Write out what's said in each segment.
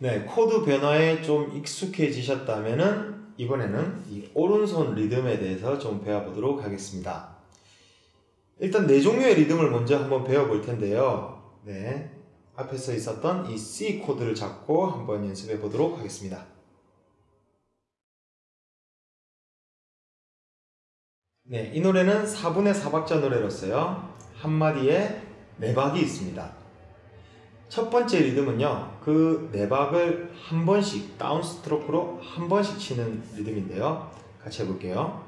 네, 코드 변화에 좀 익숙해지셨다면은 이번에는 이 오른손 리듬에 대해서 좀 배워보도록 하겠습니다. 일단 네 종류의 리듬을 먼저 한번 배워볼 텐데요. 네, 앞에서 있었던 이 C 코드를 잡고 한번 연습해 보도록 하겠습니다. 네, 이 노래는 4분의 4박자 노래로서요. 한마디에 네 박이 있습니다. 첫 번째 리듬은요. 그네 박을 한 번씩 다운 스트로크로 한 번씩 치는 리듬인데요. 같이 해볼게요.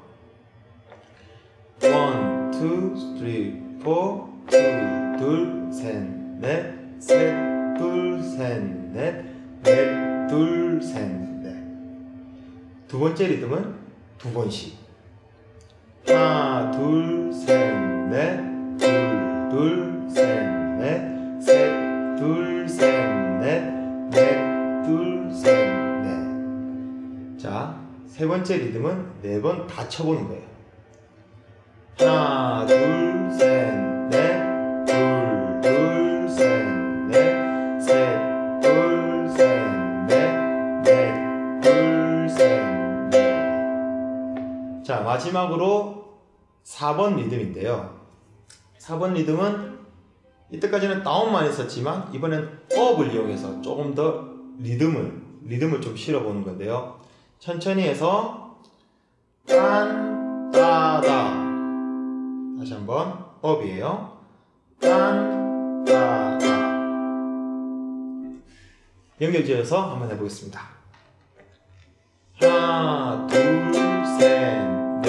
1, 2, 3, 4, 2, 둘, 셋, 넷, 셋, 둘, 셋, 넷, 넷, 둘, 셋, 넷. 두 번째 리듬은 두 번씩. 하나, 둘, 셋, 넷, 셋, 넷. 자, 세 번째 리듬은 네 번 다 쳐보는 거예요. 하나, 둘, 셋, 넷, 둘, 둘, 셋, 넷, 셋, 둘, 셋, 넷, 넷, 둘, 셋, 넷. 자, 마지막으로 4번 리듬인데요. 4번 리듬은 이때까지는 다운만 했었지만 이번엔 업을 이용해서 조금 더 리듬을 리듬을 좀 실어보는 건데요. 천천히 해서 딴 따다 다시 한번 업이에요. 딴 따다 연결지어서 한번 해보겠습니다. 하나 둘셋넷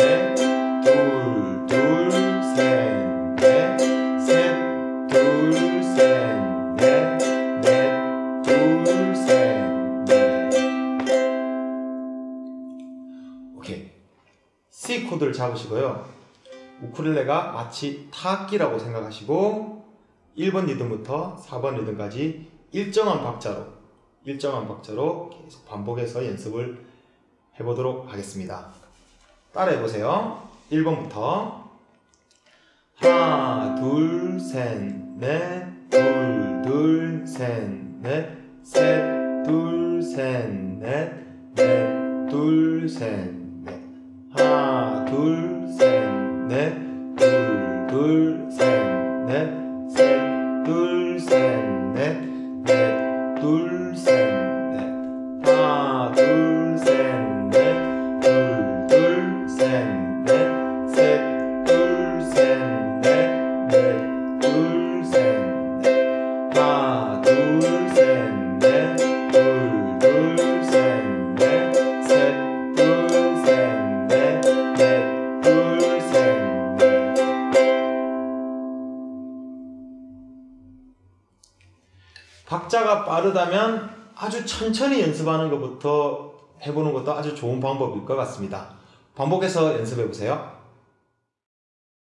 C 코드를 잡으시고요. 우쿨렐레가 마치 타악기라고 생각하시고 1번 리듬부터 4번 리듬까지 일정한 박자로 일정한 박자로 계속 반복해서 연습을 해보도록 하겠습니다. 따라해 보세요. 1번부터 하나 둘셋넷 둘 둘셋넷 셋 둘셋넷 넷둘셋넷 하나 둘 셋 넷. 둘 둘 셋 넷. 셋 둘 셋 넷. 넷 둘 셋 넷. 하나 둘 셋 넷. 둘 둘 셋 넷. 셋 박자가 빠르다면 아주 천천히 연습하는 것부터 해보는 것도 아주 좋은 방법일 것 같습니다. 반복해서 연습해 보세요.